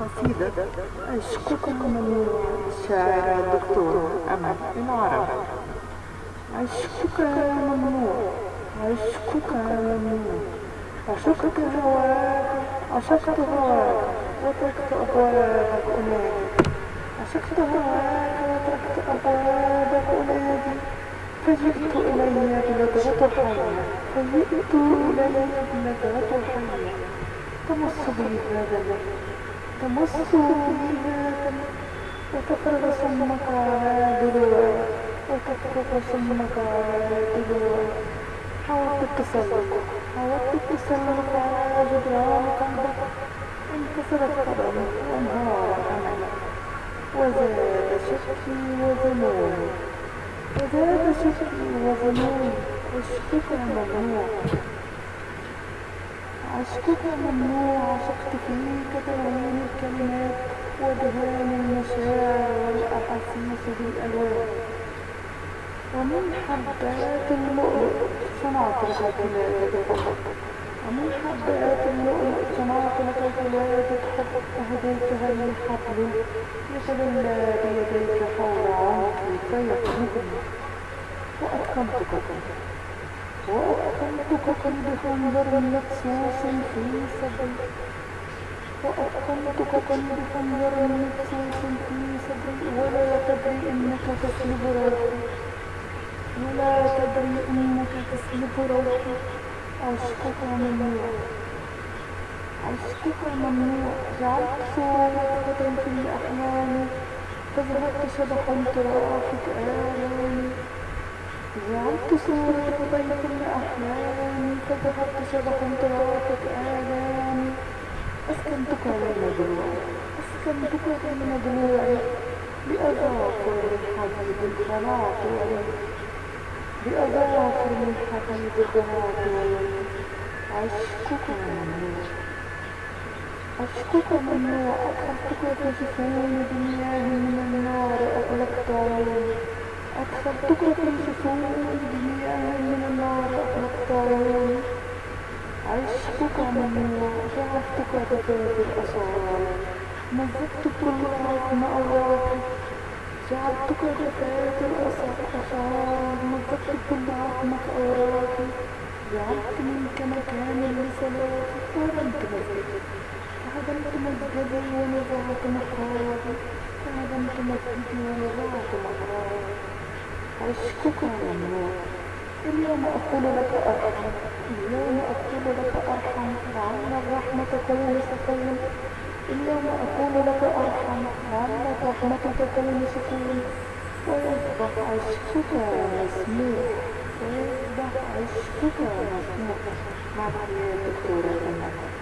قصيدة عشقك ممنوع الشاعرة الدكتورة أمل العرب عشقك ممنوع عشقك ممنوع عشقت هواك عشقت هواك وتركت أبوابك أنادي عشقت هواك وتركت أبوابك أنادي فجئت إلي بلدغة حية فجئت إلي بلدغة حية تمص بي هذا الليل. تمص بي هذا وتفرغ سمك على دلوي وتفرغ سمك على دلوي حاولت التسلق حاولت التسلق على جدران قلبك انكسرت قدمي وانهار املي وزاد شكي وذنوبي وزاد شكي وذنوبي عشقك ممنوع عشقك ممنوع عشقت فيك تلوين الكلمات ودهان المشاعر والأحاسيس بالألوان. ومن حبات اللؤلؤ صنعت لك حب ومن حبات اللؤلؤ صنعت لك كلابة حب أهديتها للحبل يتدلى بيديك حول عنقي فيقربني وأتقنتك وأتقنتك بخنجر مقصوص في صدري وأتقنتك بخنجر مقصوص في صدري ولا تدري إنك تسلب روحي ولا تدري إنك تسلب روحي عشقك ممنوع عشقك ممنوع جعلت صورتك في أحلامي فذهبت شبحا ترافق آلامي جعلت صورتك في أحلامي فذهبت شبحا ترافق آلامي أسكنتك بين ضلوعي أسكنتك بين ضلوعي بأظافر الحبيب الخلاط بأظافر الحبيب الخلاط عشقك ممنوع عشقك ممنوع أدخلتك في جفون بمياه من النار أغلقت عيوني في جفون بمياه من النار عيوني عشقك ممنوع جعلتك بباب الأسرار مزقت كل رغم أوراقي جعلتك بباب الأسرار مزقت كل رغمك أوراقي جعلت منك مكانا لصلاتي وهدمت مسجدي وهدمت مسجدي ونزعت محرابي وهدمت مسجدي ونزعت عشقك ممنوع اليوم أقول لك أرحم. اليوم أقول لك أرحم. لعل الرحمة تكون سكون اليوم أقول لك أرحم. لعل الرحمة تكون سكون ويصبح عشقك مسموع. ويصبح عشقك مسموع. مع الدكتورة